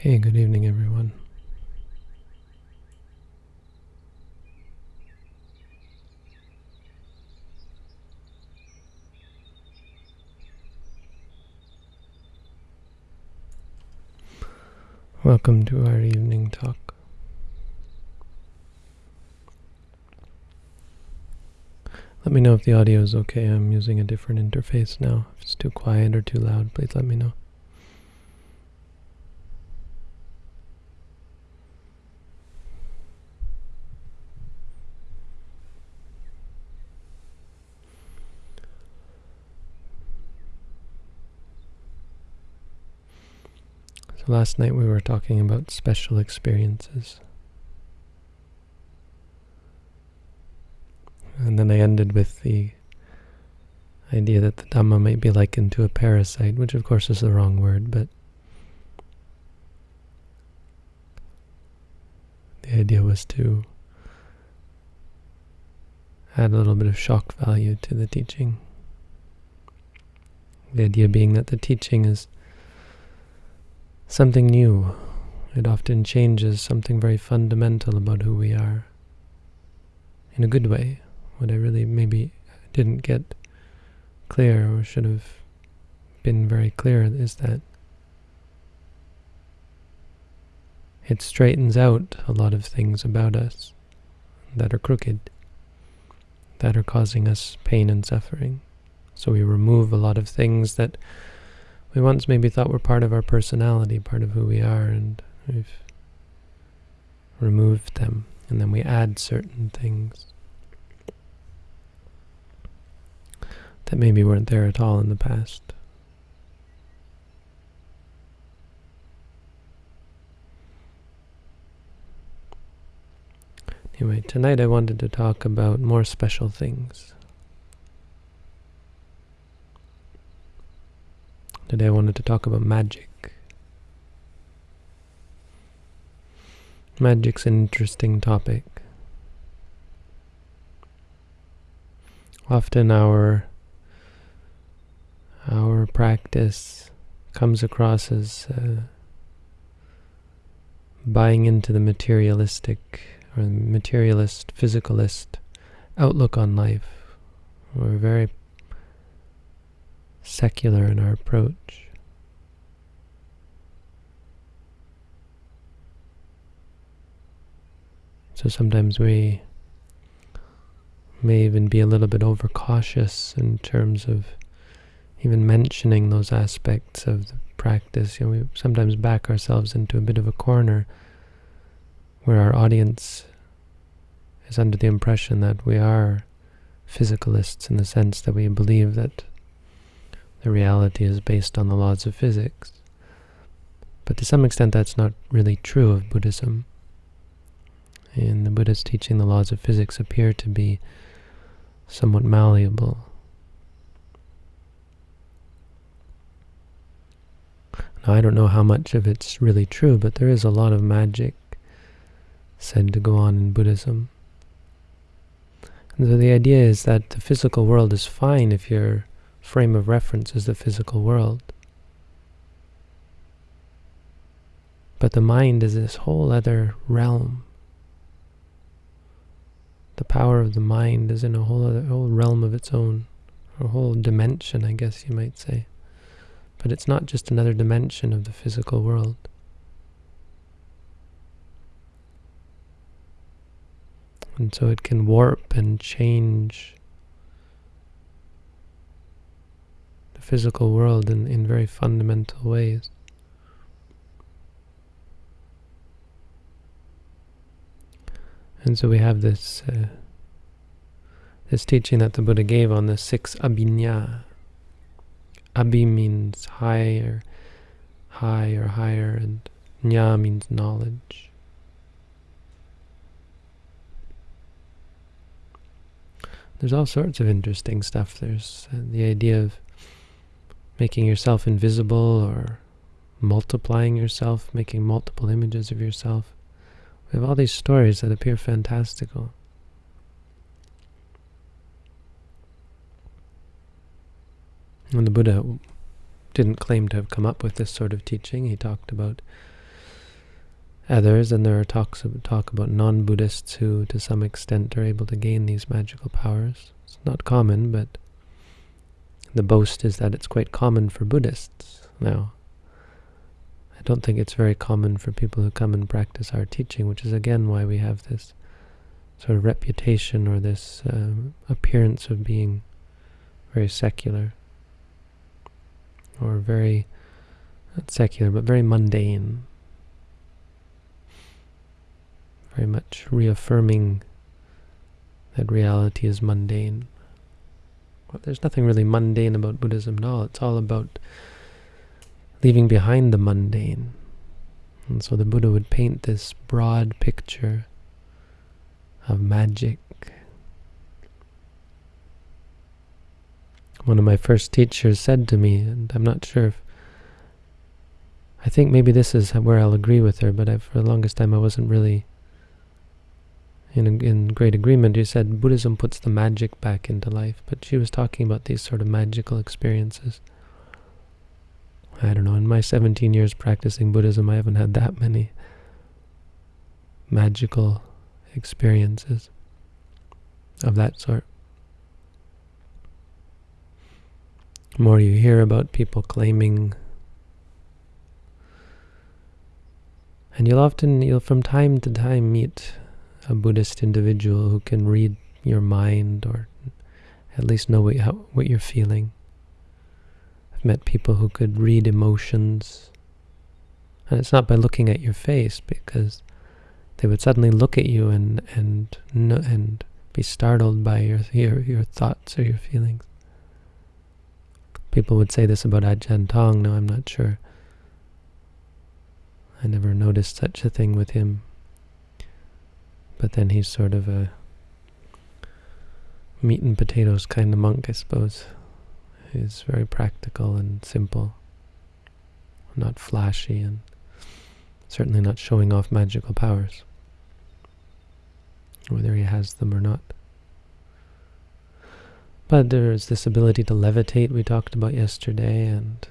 Okay, good evening, everyone. Welcome to our evening talk. Let me know if the audio is okay. I'm using a different interface now. If it's too quiet or too loud, please let me know. So last night we were talking about special experiences. And then I ended with the idea that the Dhamma might be likened to a parasite, which of course is the wrong word, but the idea was to add a little bit of shock value to the teaching. The idea being that the teaching is something new. It often changes something very fundamental about who we are. In a good way. What I really maybe didn't get clear or should have been very clear is that it straightens out a lot of things about us that are crooked, that are causing us pain and suffering. So we remove a lot of things that we once maybe thought were part of our personality, part of who we are, and we've removed them, and then we add certain things that maybe weren't there at all in the past. Anyway, tonight I wanted to talk about more special things. Today I wanted to talk about magic. Magic's an interesting topic. Often our our practice comes across as uh, buying into the materialistic or materialist, physicalist outlook on life. We're very secular in our approach. So sometimes we may even be a little bit overcautious in terms of even mentioning those aspects of the practice. You know, we sometimes back ourselves into a bit of a corner where our audience is under the impression that we are physicalists in the sense that we believe that the reality is based on the laws of physics. But to some extent that's not really true of Buddhism. In the Buddha's teaching, the laws of physics appear to be somewhat malleable. Now, I don't know how much of it's really true, but there is a lot of magic said to go on in Buddhism. And so the idea is that the physical world is fine if you're frame of reference is the physical world. But the mind is this whole other realm. The power of the mind is in a whole other whole realm of its own, a whole dimension, I guess you might say. But it's not just another dimension of the physical world. And so it can warp and change physical world in, in very fundamental ways. And so we have this uh, this teaching that the Buddha gave on the six abhinya. Abhi means higher, high or higher, and nya means knowledge. There's all sorts of interesting stuff. There's uh, the idea of making yourself invisible or multiplying yourself, making multiple images of yourself. We have all these stories that appear fantastical. And the Buddha didn't claim to have come up with this sort of teaching. He talked about others, and there are talks of, talk about non-Buddhists who, to some extent, are able to gain these magical powers. It's not common, but the boast is that it's quite common for Buddhists now. I don't think it's very common for people who come and practice our teaching, which is again why we have this sort of reputation or this um, appearance of being very secular or very, not secular, but very mundane. Very much reaffirming that reality is mundane. Well, there's nothing really mundane about Buddhism at all. It's all about leaving behind the mundane. And so the Buddha would paint this broad picture of magic. One of my first teachers said to me, and I'm not sure if, I think maybe this is where I'll agree with her, but I, for the longest time I wasn't really in, in great agreement. She said Buddhism puts the magic back into life, but she was talking about these sort of magical experiences. I don't know, in my 17 years practicing Buddhism, I haven't had that many magical experiences of that sort. The more you hear about people claiming and you'll often, you'll from time to time meet a Buddhist individual who can read your mind or at least know what, how, what you're feeling. I've met people who could read emotions. And it's not by looking at your face, because they would suddenly look at you and and and be startled by your your your thoughts or your feelings. People would say this about Ajahn Tong. No, I'm not sure. I never noticed such a thing with him. But then he's sort of a meat and potatoes kind of monk, I suppose He's very practical and simple, not flashy, and certainly not showing off magical powers, whether he has them or not. But there is this ability to levitate we talked about yesterday, and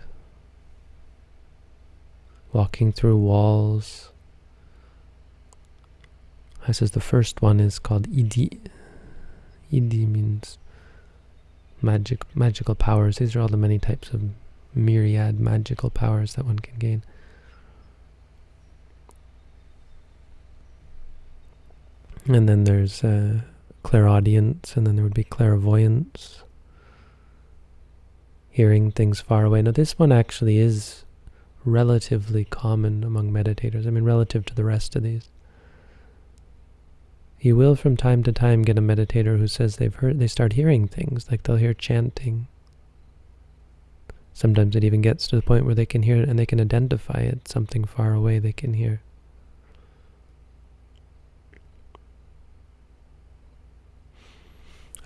walking through walls. I says the first one is called Iddhi. Iddhi means magic magical powers. These are all the many types of myriad magical powers that one can gain. And then there's uh, clairaudience, and then there would be clairvoyance, hearing things far away. Now this one actually is relatively common among meditators. I mean, relative to the rest of these. You will from time to time get a meditator who says they've heard, they start hearing things, like they'll hear chanting. Sometimes it even gets to the point where they can hear it and they can identify it, something far away they can hear.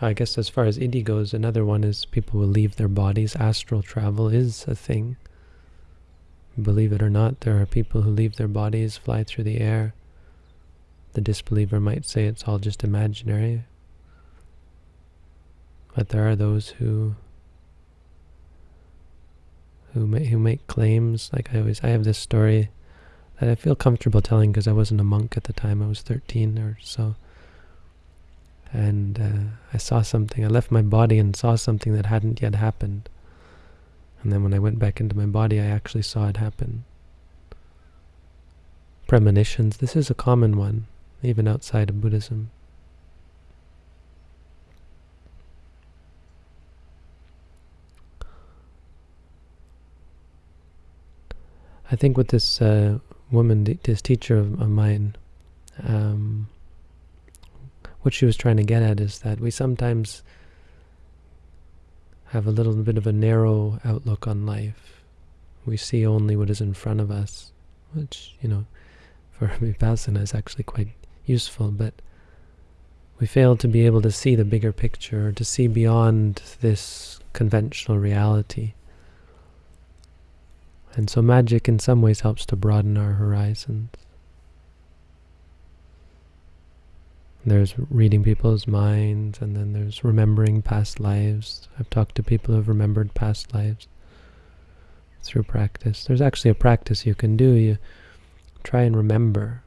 I guess as far as Iddhi goes, another one is people will leave their bodies. Astral travel is a thing. Believe it or not, there are people who leave their bodies, fly through the air, the disbeliever might say it's all just imaginary. But there are those who who make, who make claims. Like I always, I have this story that I feel comfortable telling because I wasn't a monk at the time. I was 13 or so. And uh, I saw something. I left my body and saw something that hadn't yet happened. And then when I went back into my body, I actually saw it happen. Premonitions. This is a common one even outside of Buddhism. I think with this uh, woman, this teacher of, of mine, um, what she was trying to get at is that we sometimes have a little bit of a narrow outlook on life. We see only what is in front of us, which, you know, for Vipassana is actually quite useful, but we fail to be able to see the bigger picture, to see beyond this conventional reality. And so magic in some ways helps to broaden our horizons. There's reading people's minds, and then there's remembering past lives. I've talked to people who've remembered past lives through practice. There's actually a practice you can do. You try and remember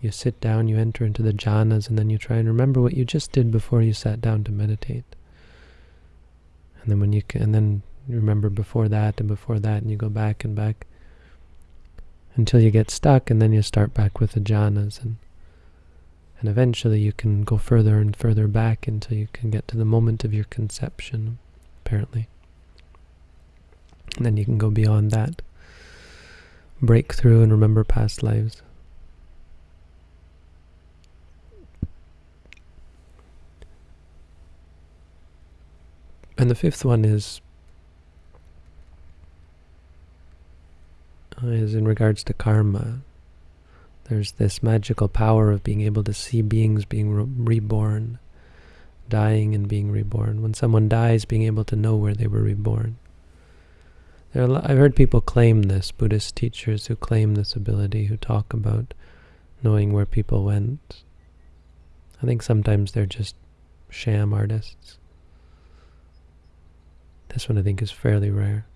You sit down, you enter into the jhanas, and then you try and remember what you just did before you sat down to meditate. And then when you and then you remember before that and before that, and you go back and back until you get stuck, and then you start back with the jhanas, and and eventually you can go further and further back until you can get to the moment of your conception, apparently. And then you can go beyond that, break through and remember past lives. And the fifth one is uh, is in regards to karma. There's this magical power of being able to see beings being re reborn, dying and being reborn. When someone dies, being able to know where they were reborn. There I've heard people claim this, Buddhist teachers who claim this ability, who talk about knowing where people went. I think sometimes they're just sham artists. This one I think is fairly rare.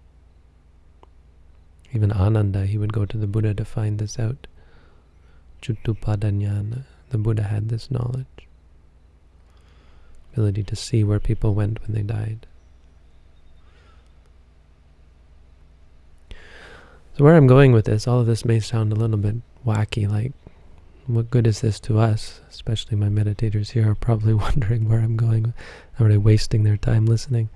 Even Ananda, he would go to the Buddha to find this out. Chuttupadanyana, the Buddha had this knowledge. Ability to see where people went when they died. So where I'm going with this, all of this may sound a little bit wacky, like, what good is this to us? Especially my meditators here are probably wondering where I'm going. Are they wasting their time listening?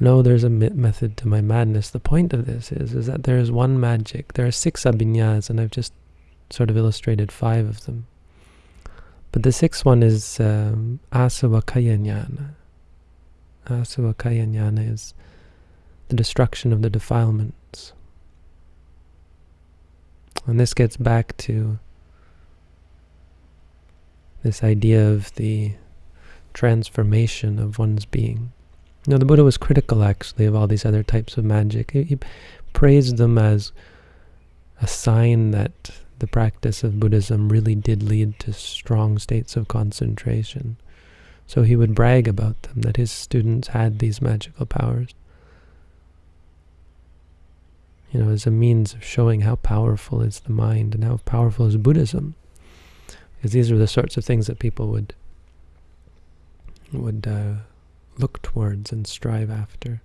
No, there's a method to my madness. The point of this is, is that there is one magic. There are six abhinyas, and I've just sort of illustrated five of them. But the sixth one is um, asavakaya jnana. Asavakaya jnana is the destruction of the defilements. And this gets back to this idea of the transformation of one's being. Now, the Buddha was critical, actually, of all these other types of magic. He, he praised them as a sign that the practice of Buddhism really did lead to strong states of concentration. So he would brag about them, that his students had these magical powers. You know, as a means of showing how powerful is the mind and how powerful is Buddhism. Because these are the sorts of things that people would would uh, look towards and strive after.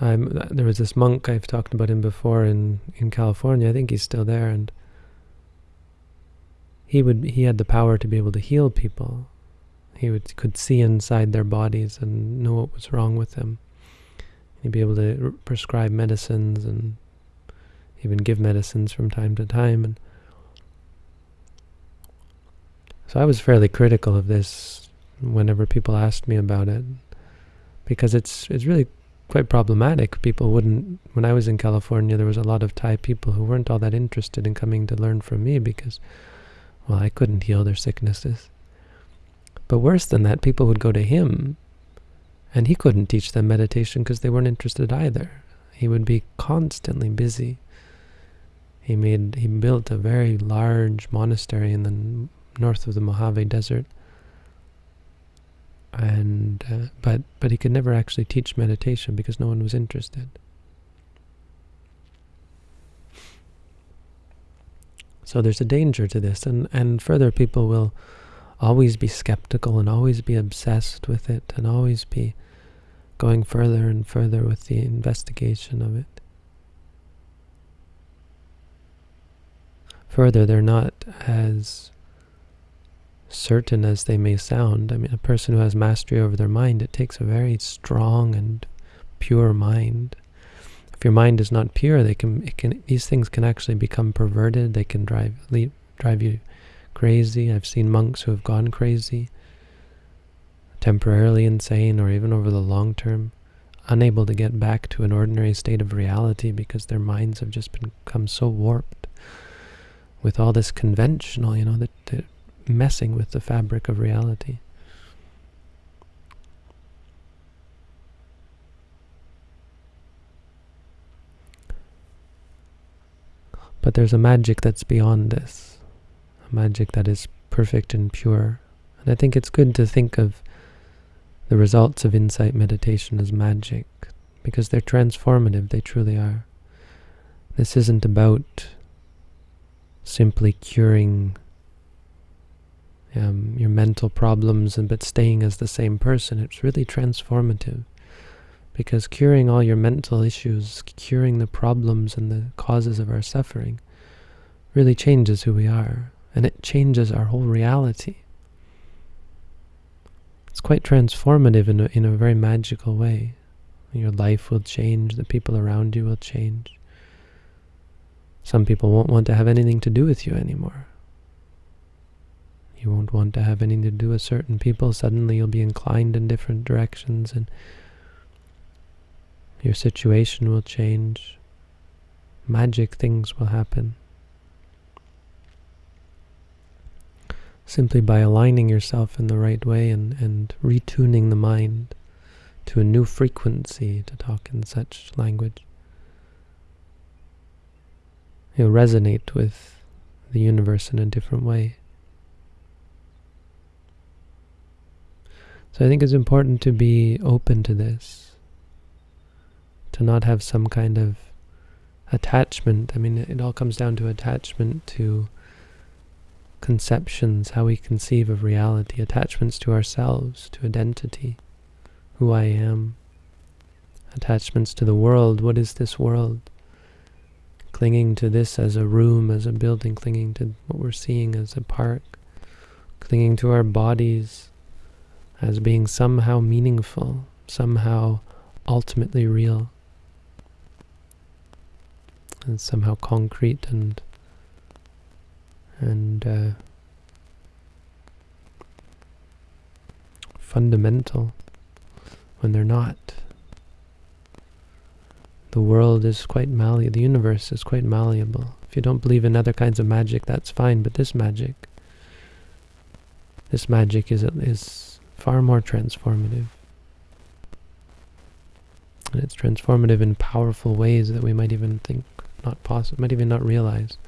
I'm, there was this monk, I've talked about him before in, in California, I think he's still there, and he would he had the power to be able to heal people. He would could see inside their bodies and know what was wrong with them. He'd be able to prescribe medicines and even give medicines from time to time. And so I was fairly critical of this whenever people asked me about it because it's it's really quite problematic. People wouldn't, when I was in California, there was a lot of Thai people who weren't all that interested in coming to learn from me because, well, I couldn't heal their sicknesses. But worse than that, people would go to him and he couldn't teach them meditation because they weren't interested either. He would be constantly busy. He made, he built a very large monastery in the north of the Mojave Desert and uh, but but he could never actually teach meditation because no one was interested. So there's a danger to this, and and further people will always be skeptical and always be obsessed with it and always be going further and further with the investigation of it. Further, they're not as certain as they may sound. I mean, a person who has mastery over their mind, it takes a very strong and pure mind. If your mind is not pure, they can, can, these things can actually become perverted. They can drive, lead, drive you crazy. I've seen monks who have gone crazy, temporarily insane, or even over the long term, unable to get back to an ordinary state of reality because their minds have just become so warped with all this conventional, you know, that, that messing with the fabric of reality. But there's a magic that's beyond this, a magic that is perfect and pure. And I think it's good to think of the results of insight meditation as magic, because they're transformative, they truly are. This isn't about simply curing um, your mental problems and but staying as the same person. It's really transformative because curing all your mental issues, curing the problems and the causes of our suffering really changes who we are and it changes our whole reality. It's quite transformative in a, in a very magical way. Your life will change, the people around you will change. Some people won't want to have anything to do with you anymore. You won't want to have anything to do with certain people. Suddenly you'll be inclined in different directions and your situation will change. Magic things will happen. Simply by aligning yourself in the right way and, and retuning the mind to a new frequency to talk in such language. You'll resonate with the universe in a different way. So I think it's important to be open to this, to not have some kind of attachment. I mean, it all comes down to attachment to conceptions, how we conceive of reality, attachments to ourselves, to identity, who I am, attachments to the world, what is this world? clinging to this as a room, as a building, clinging to what we're seeing as a park, clinging to our bodies as being somehow meaningful, somehow ultimately real, and somehow concrete and and uh, fundamental when they're not. The world is quite malleable, the universe is quite malleable. If you don't believe in other kinds of magic, that's fine, but this magic, this magic is, is far more transformative. And it's transformative in powerful ways that we might even think not possible, might even not realize.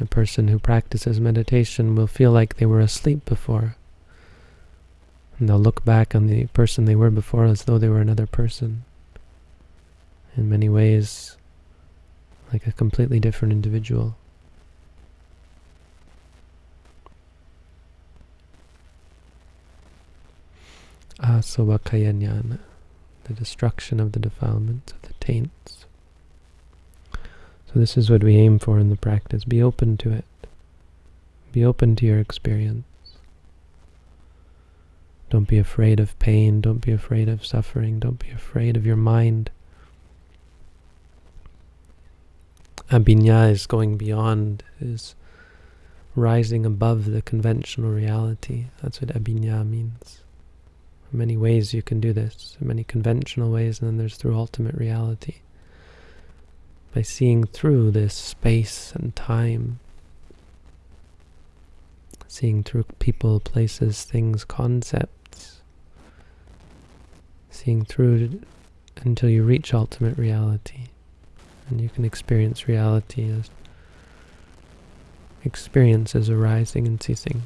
A person who practices meditation will feel like they were asleep before. And they'll look back on the person they were before as though they were another person. In many ways, like a completely different individual. The destruction of the defilements, of the taints. So this is what we aim for in the practice. Be open to it. Be open to your experience. Don't be afraid of pain. Don't be afraid of suffering. Don't be afraid of your mind. Abhinya is going beyond, is rising above the conventional reality. That's what abhinya means. Many ways you can do this, many conventional ways, and then there's through ultimate reality. By seeing through this space and time, seeing through people, places, things, concepts, seeing through until you reach ultimate reality. And you can experience reality as experiences arising and ceasing.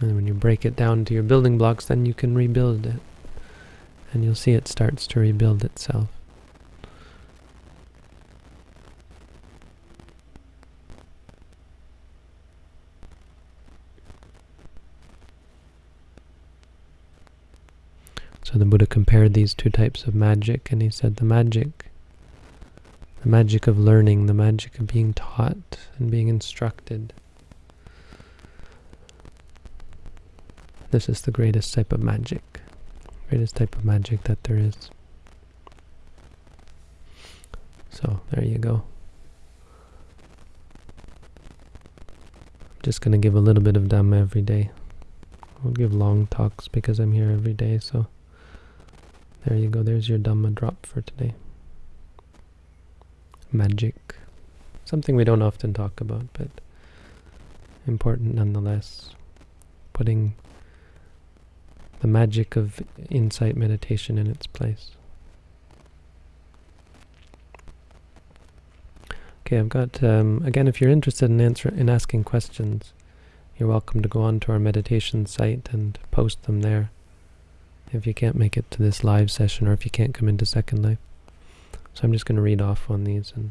And when you break it down to your building blocks, then you can rebuild it. And you'll see it starts to rebuild itself. So the Buddha compared these two types of magic, and he said the magic, the magic of learning, the magic of being taught and being instructed. This is the greatest type of magic, greatest type of magic that there is. So there you go. I'm just going to give a little bit of Dhamma every day. I'll give long talks because I'm here every day, so there you go, there's your Dhamma drop for today. Magic. Something we don't often talk about, but important nonetheless. Putting the magic of insight meditation in its place. Okay, I've got, um, again, if you're interested in answer in asking questions, you're welcome to go on to our meditation site and post them there if you can't make it to this live session or if you can't come into Second Life. So I'm just going to read off on these and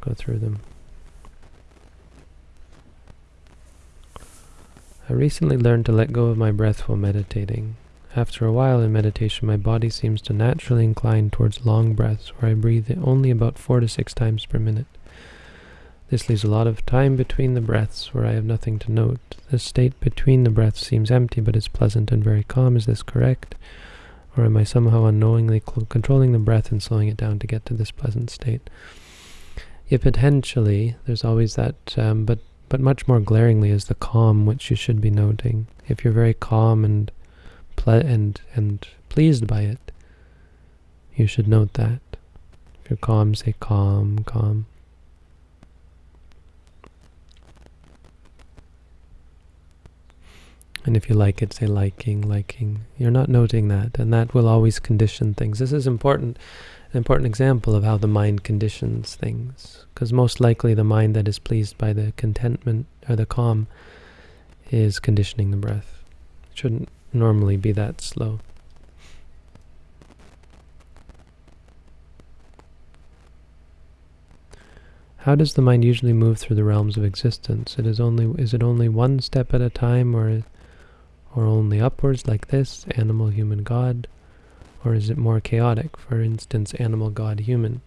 go through them. I recently learned to let go of my breath while meditating. After a while in meditation, my body seems to naturally incline towards long breaths, where I breathe only about four to six times per minute. This leaves a lot of time between the breaths, where I have nothing to note. The state between the breaths seems empty, but is pleasant and very calm. Is this correct? Or am I somehow unknowingly controlling the breath and slowing it down to get to this pleasant state? Yeah, potentially, there's always that, um, but but much more glaringly is the calm which you should be noting. If you're very calm and ple and and pleased by it, you should note that. If you're calm, say calm, calm. And if you like it, say liking, liking. You're not noting that, and that will always condition things. This is important, an important example of how the mind conditions things. Because most likely the mind that is pleased by the contentment or the calm is conditioning the breath. It shouldn't normally be that slow. How does the mind usually move through the realms of existence? It is only is it only one step at a time or or only upwards like this, animal, human, God? Or is it more chaotic, for instance, animal, God, human?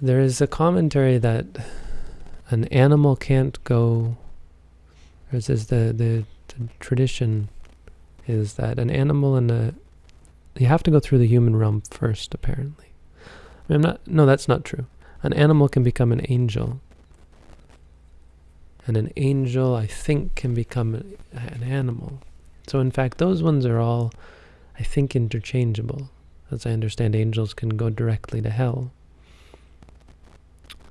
There is a commentary that an animal can't go, or says the, the, the tradition is that an animal and a, you have to go through the human realm first, apparently. I am not, no, that's not true. An animal can become an angel, and an angel, I think, can become an animal. So in fact, those ones are all, I think, interchangeable. As I understand, angels can go directly to hell.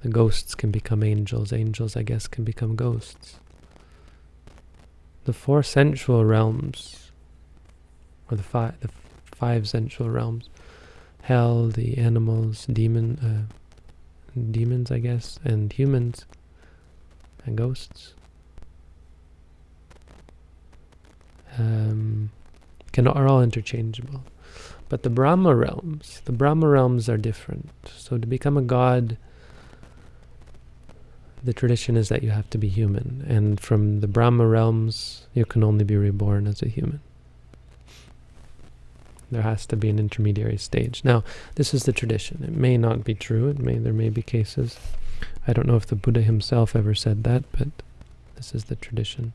The ghosts can become angels. Angels, I guess, can become ghosts. The four sensual realms, or the five, the five sensual realms, hell, the animals, demon, uh, demons, I guess, and humans, and ghosts um, can are all interchangeable. But the Brahma realms, the Brahma realms are different. So to become a god, the tradition is that you have to be human. And from the Brahma realms, you can only be reborn as a human. There has to be an intermediary stage. Now, this is the tradition. It may not be true. It may There may be cases I don't know if the Buddha himself ever said that, but this is the tradition.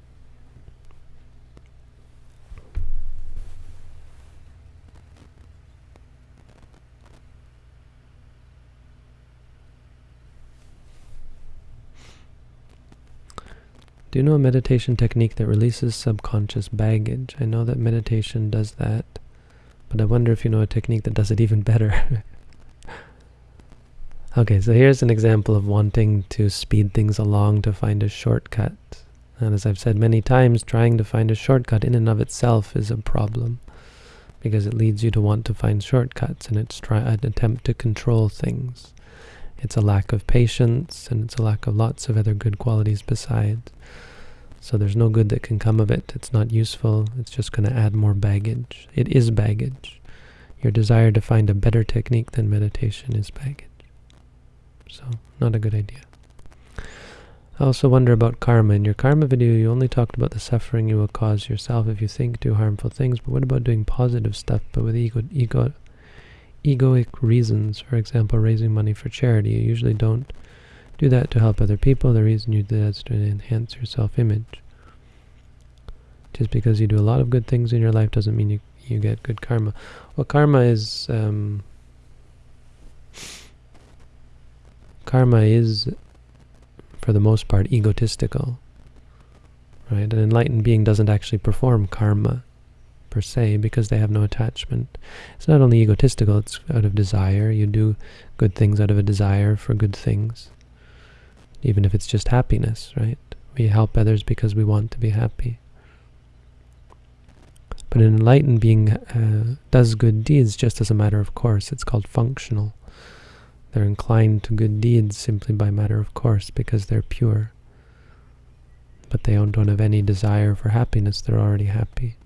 Do you know a meditation technique that releases subconscious baggage? I know that meditation does that, but I wonder if you know a technique that does it even better. Okay, so here's an example of wanting to speed things along to find a shortcut. And as I've said many times, trying to find a shortcut in and of itself is a problem because it leads you to want to find shortcuts and it's try an attempt to control things. It's a lack of patience and it's a lack of lots of other good qualities besides. So there's no good that can come of it. It's not useful. It's just going to add more baggage. It is baggage. Your desire to find a better technique than meditation is baggage. So, not a good idea. I also wonder about karma. In your karma video, you only talked about the suffering you will cause yourself if you think do harmful things, but what about doing positive stuff, but with ego, ego, egoic reasons? For example, raising money for charity. You usually don't do that to help other people. The reason you do that is to enhance your self-image. Just because you do a lot of good things in your life doesn't mean you, you get good karma. Well, karma is... Um, karma is, for the most part, egotistical. Right? An enlightened being doesn't actually perform karma per se because they have no attachment. It's not only egotistical, it's out of desire. You do good things out of a desire for good things. Even if it's just happiness, right? We help others because we want to be happy. But an enlightened being uh, does good deeds just as a matter of course. It's called functional. They're inclined to good deeds simply by matter of course because they're pure. but they don't, don't have any desire for happiness, they're already happy.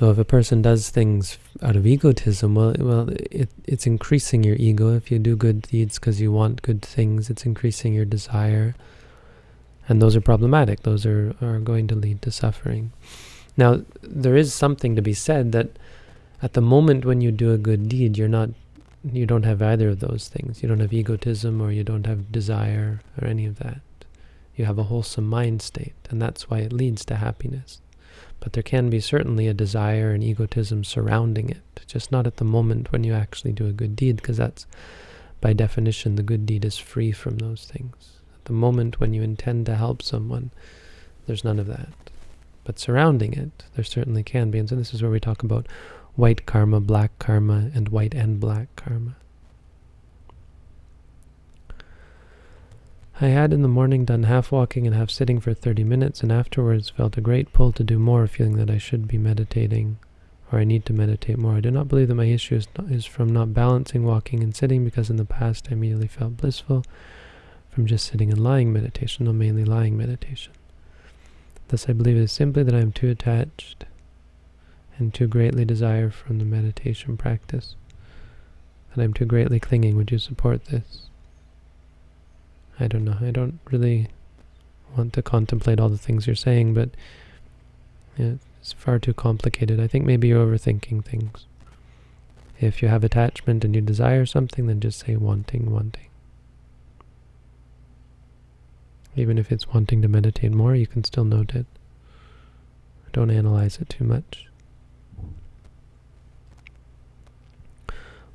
So if a person does things out of egotism, well, well, it, it's increasing your ego. If you do good deeds because you want good things, it's increasing your desire. And those are problematic. Those are, are going to lead to suffering. Now, there is something to be said that at the moment when you do a good deed, you're not, you don't have either of those things. You don't have egotism or you don't have desire or any of that. You have a wholesome mind state, and that's why it leads to happiness. But there can be certainly a desire and egotism surrounding it, just not at the moment when you actually do a good deed, because that's, by definition, the good deed is free from those things. At the moment when you intend to help someone, there's none of that. But surrounding it, there certainly can be. And so this is where we talk about white karma, black karma, and white and black karma. I had in the morning done half walking and half sitting for 30 minutes, and afterwards felt a great pull to do more, feeling that I should be meditating, or I need to meditate more. I do not believe that my issue is, not, is from not balancing walking and sitting, because in the past I immediately felt blissful from just sitting and lying meditation, no mainly lying meditation. Thus I believe it is simply that I am too attached and too greatly desire from the meditation practice, that I am too greatly clinging. Would you support this? I don't know. I don't really want to contemplate all the things you're saying, but it's far too complicated. I think maybe you're overthinking things. If you have attachment and you desire something, then just say wanting, wanting. Even if it's wanting to meditate more, you can still note it. Don't analyze it too much.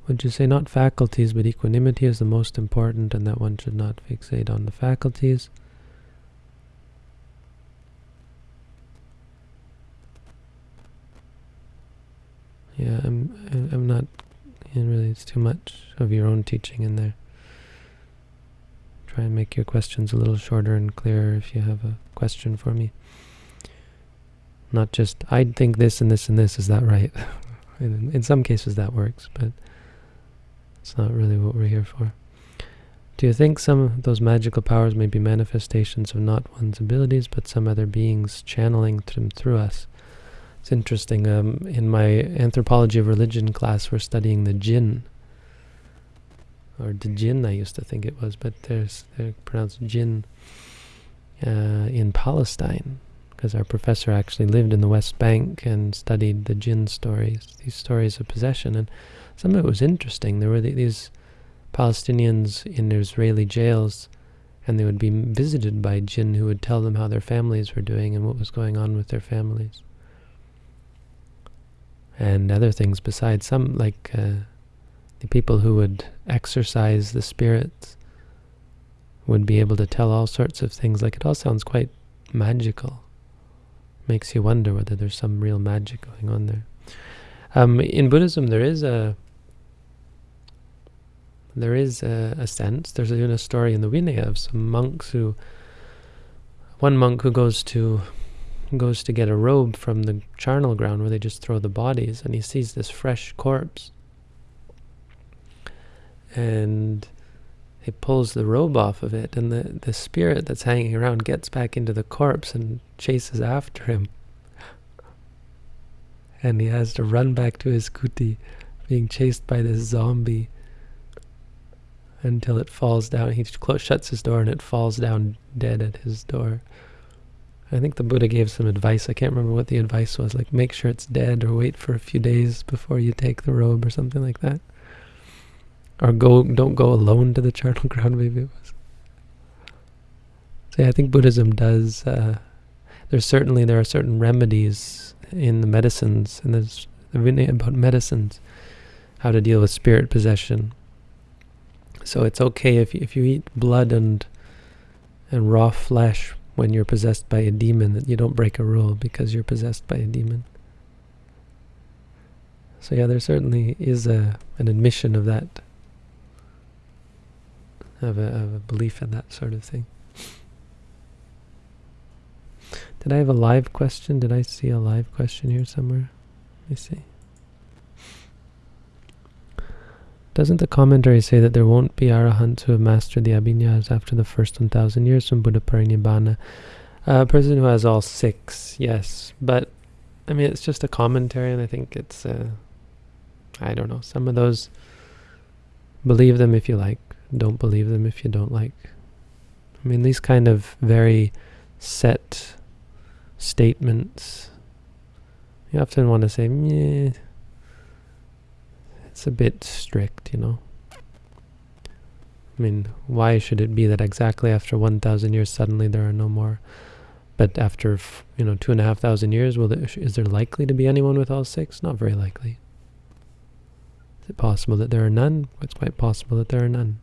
Would you say not faculties, but equanimity is the most important and that one should not fixate on the faculties? Yeah, I'm I'm not and really it's too much of your own teaching in there. Try and make your questions a little shorter and clearer if you have a question for me. Not just I think this and this and this is that right? in, in some cases that works, but it's not really what we're here for. Do you think some of those magical powers may be manifestations of not one's abilities, but some other beings channeling them through us? It's interesting. Um, in my anthropology of religion class, we're studying the jinn, or the jinn. I used to think it was, but there's they're pronounced jinn uh, in Palestine, because our professor actually lived in the West Bank and studied the jinn stories, these stories of possession, and some of it was interesting. There were these Palestinians in Israeli jails, and they would be visited by jinn who would tell them how their families were doing and what was going on with their families. And other things besides. Some, like uh, the people who would exorcise the spirits, would be able to tell all sorts of things. Like it all sounds quite magical. Makes you wonder whether there's some real magic going on there. Um, in Buddhism, there is a there is a, a sense. There's even a story in the Vinaya of some monks who, one monk who goes to goes to get a robe from the charnel ground where they just throw the bodies, and he sees this fresh corpse, and he pulls the robe off of it, and the the spirit that's hanging around gets back into the corpse and chases after him, and he has to run back to his kuti, being chased by this zombie until it falls down. He shuts his door and it falls down dead at his door. I think the Buddha gave some advice. I can't remember what the advice was. Like, make sure it's dead or wait for a few days before you take the robe or something like that. Or go, don't go alone to the charnel ground, maybe it was. So yeah, I think Buddhism does, uh, there's certainly, there are certain remedies in the medicines, and there's about medicines, how to deal with spirit possession. So it's okay if you, if you eat blood and and raw flesh when you're possessed by a demon that you don't break a rule because you're possessed by a demon. So yeah, there certainly is a an admission of that, of a, of a belief in that sort of thing. Did I have a live question? Did I see a live question here somewhere? Let me see. Doesn't the commentary say that there won't be arahants who have mastered the abhiññās after the first 1,000 years from Buddha Parinibbana? Uh, a person who has all six, yes. But, I mean, it's just a commentary, and I think it's, uh, I don't know, some of those, believe them if you like, don't believe them if you don't like. I mean, these kind of very set statements, you often want to say, Meh, it's a bit strict, you know. I mean, why should it be that exactly after 1,000 years suddenly there are no more? But after, you know, two and a half thousand years, will there, is there likely to be anyone with all six? Not very likely. Is it possible that there are none? It's quite possible that there are none.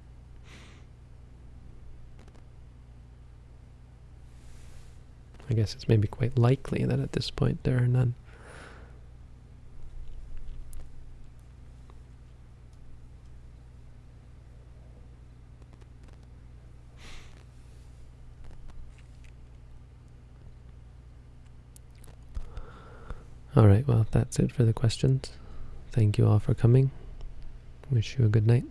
I guess it's maybe quite likely that at this point there are none. Alright, well, that's it for the questions. Thank you all for coming. Wish you a good night.